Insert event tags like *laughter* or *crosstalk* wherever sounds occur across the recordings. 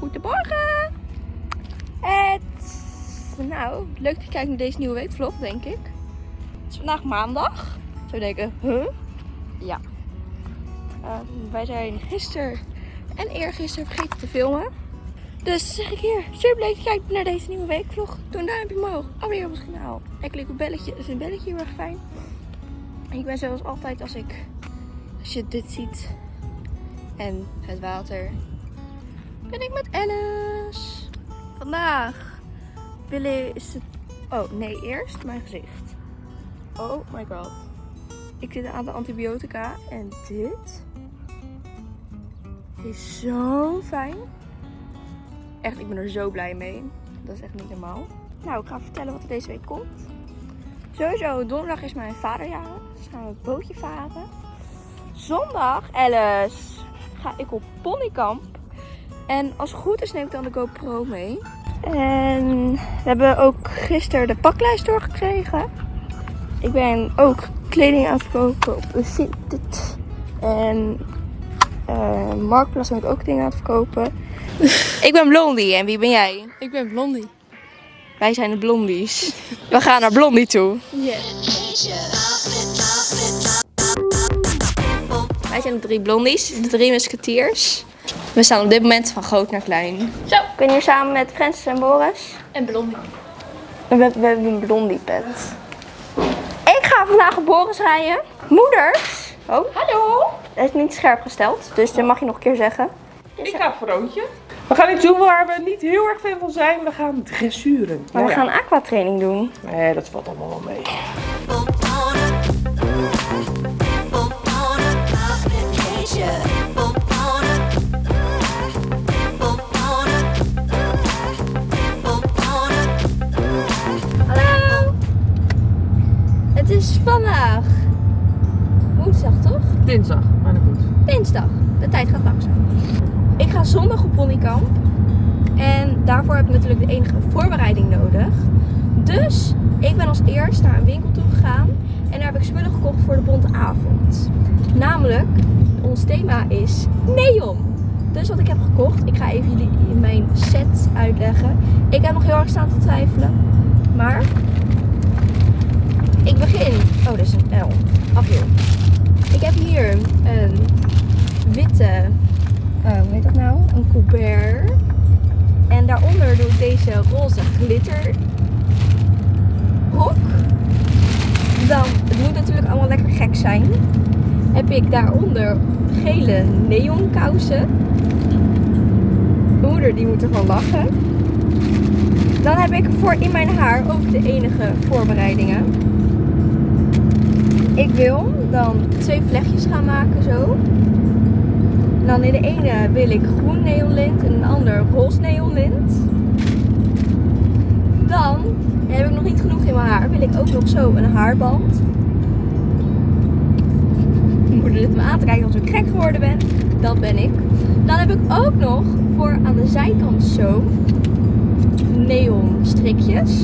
Goedemorgen! Het... Nou, leuk dat je kijkt naar deze nieuwe weekvlog, denk ik. Het is vandaag maandag. Zo denken, huh? Ja. Ehm, wij zijn gisteren en eergisteren vergeten te filmen. Dus zeg ik hier, super leuk dat je kijkt naar deze nieuwe weekvlog. Doe een duimpje omhoog, abonneer op ons kanaal. En klik op belletje, is een belletje heel erg fijn. Ik ben zoals altijd als ik, als je dit ziet en het water, ben ik met Alice. Vandaag wil is het, oh nee, eerst mijn gezicht. Oh my god. Ik zit aan de antibiotica en dit is zo fijn. Echt, ik ben er zo blij mee. Dat is echt niet normaal. Nou, ik ga vertellen wat er deze week komt. Sowieso, donderdag is mijn vaderjarig. Dus gaan we een bootje varen. Zondag, Alice, ga ik op ponykamp. En als het goed is neem ik dan de GoPro mee. En we hebben ook gisteren de paklijst doorgekregen. Ik ben ook kleding aan het verkopen op Vinted. En uh, Marktplaats ben ik ook dingen aan het verkopen. *laughs* ik ben Blondie en wie ben jij? Ik ben Blondie. Wij zijn de Blondies. We gaan naar Blondie toe. Wij zijn de drie Blondies, de drie musketiers. We staan op dit moment van groot naar klein. Zo. Ik ben hier samen met Francis en Boris. En Blondie. We, we hebben een Blondie pet. Ik ga vandaag op Boris rijden. Moeders. Oh. Hallo. Het is niet scherp gesteld, dus dat mag je nog een keer zeggen. Ik ga voor Roontje. We gaan iets doen waar we niet heel erg fan van zijn. We gaan dressuren. Maar we ja. gaan aquatraining doen. Nee, dat valt allemaal wel mee. Vandaag woensdag toch? Dinsdag, maar dat goed. Dinsdag. De tijd gaat langzaam. Ik ga zondag op ponykamp. En daarvoor heb ik natuurlijk de enige voorbereiding nodig. Dus ik ben als eerst naar een winkel toe gegaan. En daar heb ik spullen gekocht voor de bonte avond. Namelijk, ons thema is neon. Dus wat ik heb gekocht, ik ga even jullie in mijn set uitleggen. Ik heb nog heel erg staan te twijfelen. Maar ik begin. Oh, dit is een L. Af hier. Ik heb hier een witte, eh, hoe heet dat nou? Een Colbert. En daaronder doe ik deze roze glitter rok. Dan, het moet natuurlijk allemaal lekker gek zijn. Heb ik daaronder gele neon kousen. Mijn moeder die moet ervan lachen. Dan heb ik voor in mijn haar ook de enige voorbereidingen. Ik wil dan twee vlechtjes gaan maken zo. Dan in de ene wil ik groen neonlint en in de ander roze neonlint. Dan heb ik nog niet genoeg in mijn haar. Wil ik ook nog zo een haarband. Moeder zit me aan te kijken als ik gek geworden ben. Dat ben ik. Dan heb ik ook nog voor aan de zijkant zo neon strikjes.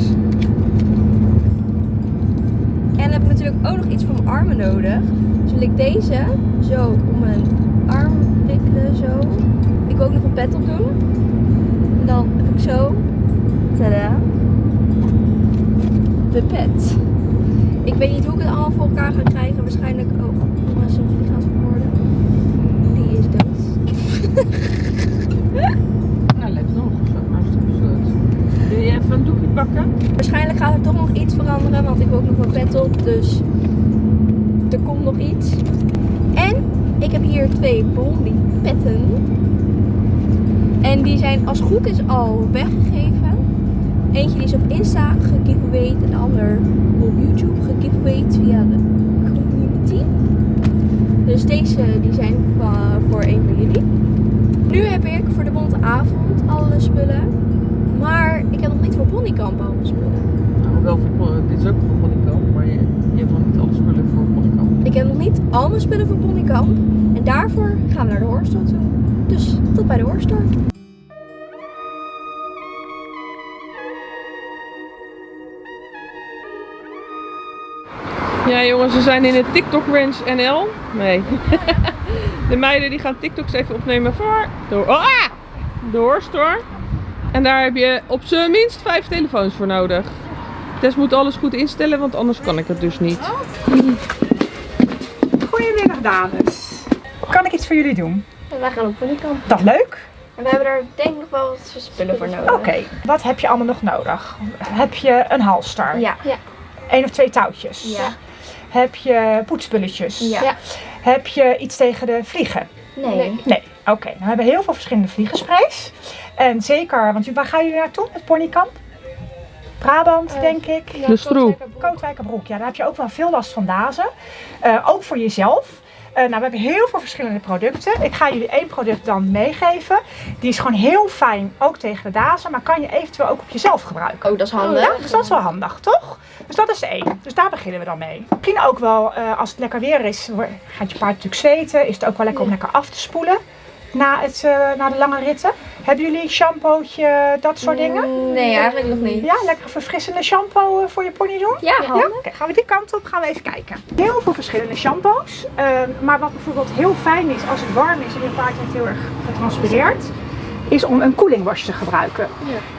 En dan heb ik natuurlijk ook nog iets voor mijn armen nodig. Dus wil ik deze zo om mijn arm wikkelen, zo. Ik wil ook nog een pet op doen. En dan heb ik zo, tada, de pet. Ik weet niet hoe ik het allemaal voor elkaar ga krijgen. Waarschijnlijk, oh, jongens, die gaat vermoorden. Die is dood. *laughs* Waarschijnlijk gaat er toch nog iets veranderen, want ik wil ook nog een pet op, dus er komt nog iets. En ik heb hier twee blondie petten. En die zijn als goed is al weggegeven. Eentje die is op Insta gegiveawayed en de ander op YouTube gegiveawayed via de community. Dus deze die zijn voor een van jullie. Nu heb ik voor de bonte avond alle spullen. Maar ik heb nog niet voor ponykamp alle spullen. Nou, wel voor, dit is ook voor Ponykamp, maar je, je hebt nog niet alle spullen voor Ponykamp. Ik heb nog niet al mijn spullen voor ponykamp. En daarvoor gaan we naar de horrorstore toe. Dus tot bij de horrorstore. Ja jongens, we zijn in het TikTok Ranch NL. Nee. *laughs* De meiden die gaan TikToks even opnemen voor, door, ah! de Horststore. En daar heb je op zijn minst vijf telefoons voor nodig. Tess moet alles goed instellen, want anders kan ik het dus niet. Goedemiddag dames. Kan ik iets voor jullie doen? Wij gaan op ponykamp. Dat leuk? En we hebben daar denk ik nog wel wat spullen voor nodig. Oké, wat heb je allemaal nog nodig? Heb je een halster? Ja. Ja. Eén of twee touwtjes? Ja. Heb je poetsspulletjes? Ja. Heb je iets tegen de vliegen? Nee. Nee. Oké, nou, we hebben heel veel verschillende vliegensprays. En zeker, want waar gaan jullie naartoe? Het ponykamp? Brabant, Eh, denk ik. De stroe. Kootwijkerbroek, ja, daar heb je ook wel veel last van dazen. Eh, ook voor jezelf. Eh, nou, we hebben heel veel verschillende producten. Ik ga jullie één product dan meegeven. Die is gewoon heel fijn, ook tegen de dazen, maar kan je eventueel ook op jezelf gebruiken. Oh, dat is handig. Ja, dus dat is wel handig, toch? Dus dat is één. Dus daar beginnen we dan mee. Misschien ook wel, eh, als het lekker weer is, gaat je paard natuurlijk zweten. Is het ook wel lekker om lekker af te spoelen na, het, eh, na de lange ritten. Hebben jullie shampootje, dat soort dingen? Nee, eigenlijk nog niet. Ja, lekker verfrissende shampoo eh, voor je pony doen? Ja, Ja, gaan we die kant op, gaan we even kijken. Heel veel verschillende shampoos. Ehm, maar wat bijvoorbeeld heel fijn is als het warm is en je paard heeft heel erg getranspireerd, is om een koeling wash te gebruiken.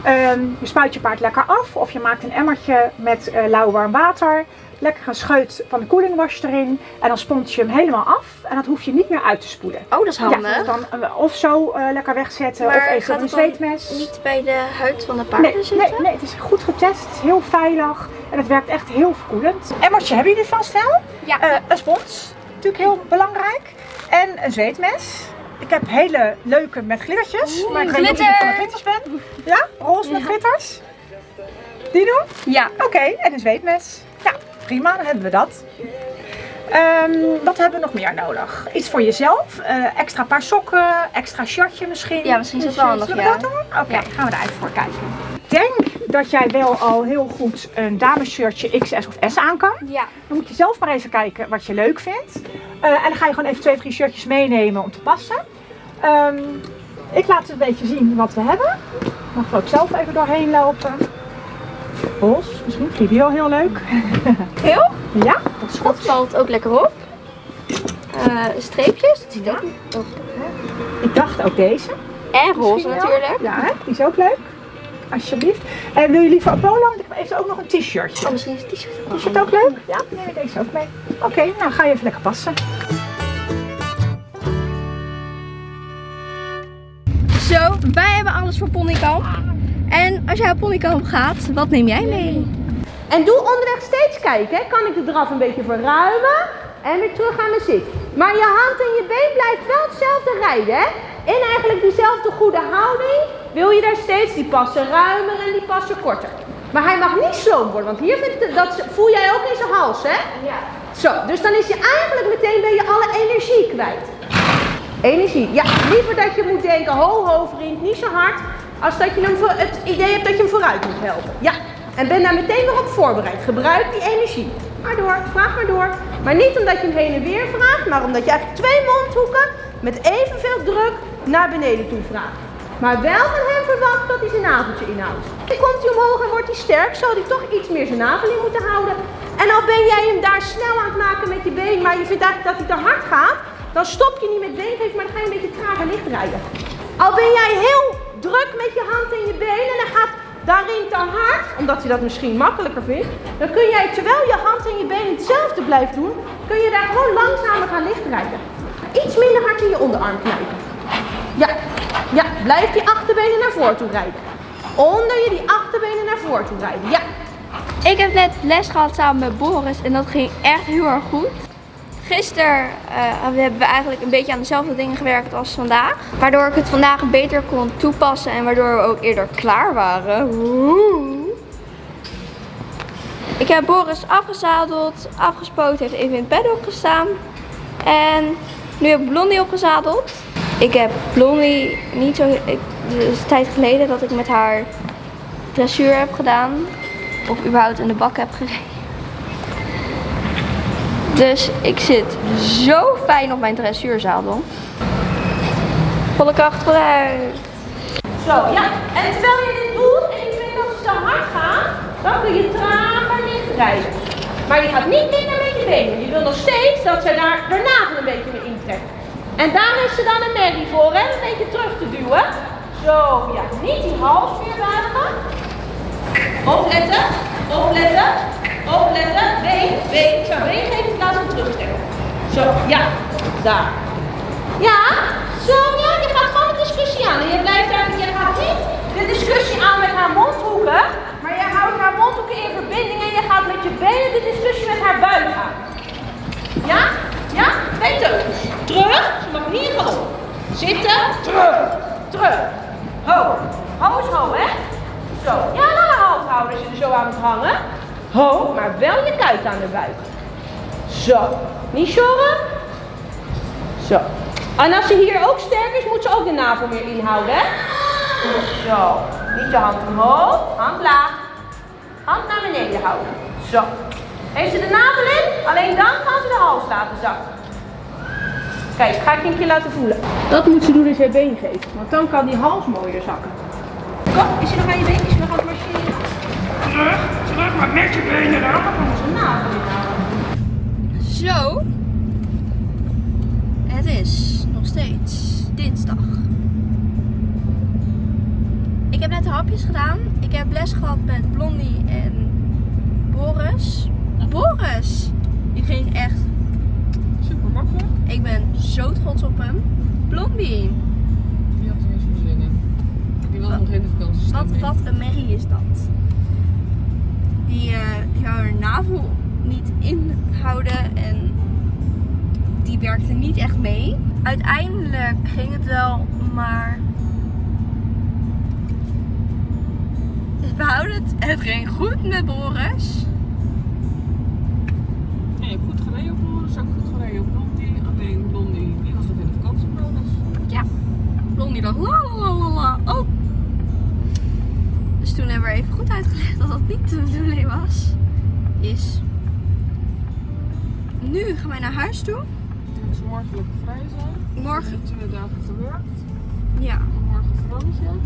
Ehm, je spuit je paard lekker af of je maakt een emmertje met eh, lauw warm water. Lekker een scheut van de koeling wash erin en dan spont je hem helemaal af en dat hoef je niet meer uit te spoelen. Oh, dat is handig. Ja, dan, eh, of zo eh, lekker wegzetten Maar of even een zweetmes. Niet bij de huid van de paarden Nee, zitten? nee, nee, het is goed getest, het is heel veilig en het werkt echt heel verkoelend. Emmertje hebben jullie vast wel? Ja. Een spons, natuurlijk heel belangrijk. En een zweetmes. Ik heb hele leuke met glittertjes, maar ik weet niet of glitter. van de glitters bent. Ja, roze met glitters. Die doen? Ja. Oké, en een zweetmes. Ja, prima, dan hebben we dat. Ehm, wat hebben we nog meer nodig? Iets voor jezelf, eh, extra paar sokken, extra shirtje misschien. Ja, misschien is dat wel handig, Zullen we ja. dat doen? Oké, gaan we daar even voor kijken. Ik denk dat jij wel al heel goed een damesshirtje XS of S aan kan. Ja. Dan moet je zelf maar even kijken wat je leuk vindt. Eh, en dan ga je gewoon even twee, drie shirtjes meenemen om te passen. Ehm, ik laat een beetje zien wat we hebben. Mag er ook zelf even doorheen lopen. Bos, misschien vind je die wel heel leuk. *laughs* Heel? Ja, dat is Dat valt ook lekker op. Eh, streepjes, dat ziet ook ook- Ik dacht ook deze. En roze natuurlijk. Ja, hè? die is ook leuk. Alsjeblieft. En wil je liever een polo? Want ik heb even ook nog een t-shirtje. Oh, misschien is het t-shirt ook het ook leuk? Ja, neem je deze ook mee. Oké, nou ga je even lekker passen. Zo, wij hebben alles voor ponykamp. En als jij op ponykamp gaat, wat neem jij mee? En doe onderweg steeds kijken. hè. Kan ik de draf een beetje verruimen en weer terug aan mijn zit. Maar je hand en je been blijft wel hetzelfde rijden. Hè? In eigenlijk diezelfde goede houding wil je daar steeds die passen ruimer en die passen korter. Maar hij mag niet sloom worden, want hier vindt het, dat voel jij ook in zijn hals, hè? Ja. Zo, dus dan is je eigenlijk meteen ben je alle energie kwijt. Energie, ja. Liever dat je moet denken, ho ho vriend, niet zo hard. Als dat je hem voor, het idee hebt dat je hem vooruit moet helpen. Ja. En ben daar meteen weer op voorbereid. Gebruik die energie. Maar door, vraag maar door. Maar niet omdat je hem heen en weer vraagt, maar omdat je eigenlijk twee mondhoeken met evenveel druk naar beneden toe vraagt. Maar wel van hem verwacht dat hij zijn naveltje inhoudt. Dan komt hij omhoog en wordt hij sterk, zal hij toch iets meer zijn navel in moeten houden. En al ben jij hem daar snel aan het maken met je been, maar je vindt eigenlijk dat hij te hard gaat, dan stop je niet met beengeven, maar dan ga je een beetje trager licht rijden. Al ben jij heel druk met je hand en je been en hij gaat daarin te hard, omdat hij dat misschien makkelijker vindt, dan kun jij terwijl je hand en je been hetzelfde blijft doen, kun je daar gewoon langzamer gaan licht rijden. Iets minder hard in je onderarm knijpen. Ja, ja, blijf die achterbenen naar voren toe rijden. Onder je die achterbenen naar voren toe rijden. Ja, Ik heb net les gehad samen met Boris en dat ging echt heel erg goed. Gisteren eh, hebben we eigenlijk een beetje aan dezelfde dingen gewerkt als vandaag. Waardoor ik het vandaag beter kon toepassen en waardoor we ook eerder klaar waren. Ik heb Boris afgezadeld, afgespoten, heeft even in het paddock gestaan. En nu heb ik Blondie opgezadeld. Ik heb Blondie niet zo... Ik, is een tijd geleden dat ik met haar dressuur heb gedaan. Of überhaupt in de bak heb gereden. Dus ik zit zo fijn op mijn dressuurzadel. Volle kracht vooruit. zo, ja. En terwijl je dit doet en je vindt dat ze te hard gaan, dan kun je trager licht rijden. Maar je gaat niet minder met je benen. Je wil nog steeds dat ze daar de navel een beetje mee intrekken. En daar is ze dan een merrie voor, hè? Een beetje terug te duwen. Zo, ja. Niet die hals meer buigen. Opletten, opletten, opletten. Been, been. Zo, been geven in plaats van terugtrekken. Zo, ja. Daar. Ja, zo, ja. Je gaat gewoon de discussie aan. En je blijft daar, je gaat niet de discussie aan met haar mondhoeken. Maar je houdt haar mondhoeken in verbinding en je gaat met je benen de discussie met haar buik aan. Ja? Ja? Teugels. Terug. Ze mag niet in galop. Zitten. Terug. Terug. Ho. Ho is ho, hè? Zo. Ja, haar hand houden als je er zo aan moet hangen. Ho, maar wel je kuit aan de buik. Zo. Niet sjorren. Zo. En als ze hier ook sterk is, moet ze ook de navel meer inhouden, hè? Zo. Niet je hand omhoog. Hand laag. Hand naar beneden houden. Zo. Heeft ze de navel in? Alleen dan kan ze de hals laten zakken. Kijk, ga ik je een keer laten voelen. Dat moet ze doen als je je been geeft. Want dan kan die hals mooier zakken. Kom, is je nog aan je been? Is je nog aan het marcheren? Terug, terug, maar met je benen dan. Dan kan ze navel. Zo. Het is nog steeds dinsdag. Ik heb net de hapjes gedaan. Ik heb les gehad met Blondie en Boris. Boris! Die ging echt. Ik ben zo trots op hem. Blondie! Die had er niet zo zin in. Die wilde nog in de vakantie Wat, wat een merrie is dat? Die, eh die wou haar navel niet inhouden en die werkte niet echt mee. Uiteindelijk ging het wel, maar we houden het. Het ging goed met Boris. Ja, je hebt goed gereden op Boris, ook goed gereden op Blondie. Alleen Blondie, die was nog in de vakantiemodus. Ja, Blondie dacht la la la la. Oh. Dus toen hebben we even goed uitgelegd dat dat niet de bedoeling was. Is. Nu gaan wij naar huis toe. Ze morgen lekker vrij zijn. Morgen. Hebben twee dagen gewerkt. Ja. Morgen Fransje.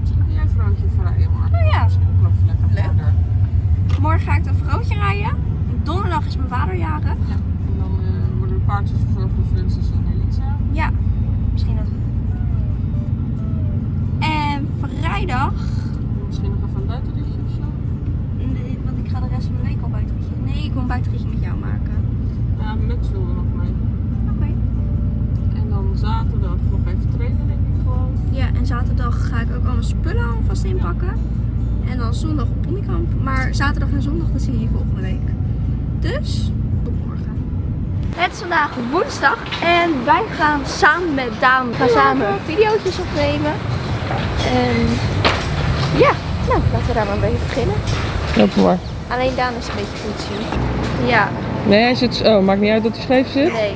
Misschien jij Fransje vrijen morgen. Oh ja. Misschien ook nog lekker Leuk. Morgen ga ik een vrouwtje rijden. Donderdag is mijn vader jarig. Ja. Dus, tot morgen. Het is vandaag woensdag en wij gaan samen met Daan gaan samen video's opnemen. En ja, nou, laten we daar maar mee beginnen. Loop maar. Alleen Daan is een beetje poetsie. Ja, Nee, hij zit. Oh, maakt niet uit dat hij scheef zit. nee.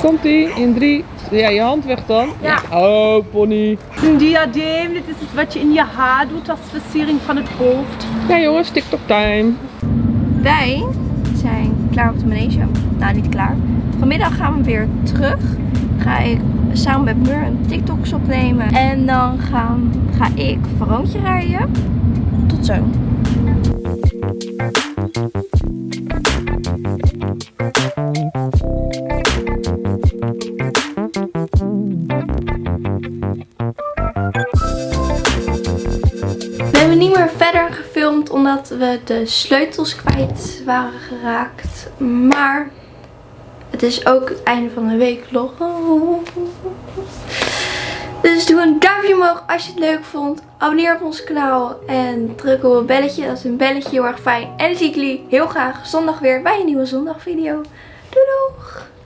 Komt ie in drie. Ja, je hand weg dan. Ja. Oh, pony. Een diadeem, dit is het wat je in je haar doet als versiering van het hoofd. Ja, jongens, TikTok time. Wij klaar op de manege. Nou, niet klaar. Vanmiddag gaan we weer terug. Ga ik samen met Mur een TikToks opnemen. En dan gaan, ga ik Veroontje rijden. Tot zo. We hebben niet meer verder omdat we de sleutels kwijt waren geraakt. Maar het is ook het einde van de week vlog. Dus doe een duimpje omhoog als je het leuk vond. Abonneer op ons kanaal en druk op het belletje. Dat is een belletje heel erg fijn. En dan zie ik jullie heel graag zondag weer bij een nieuwe zondagvideo. Doei!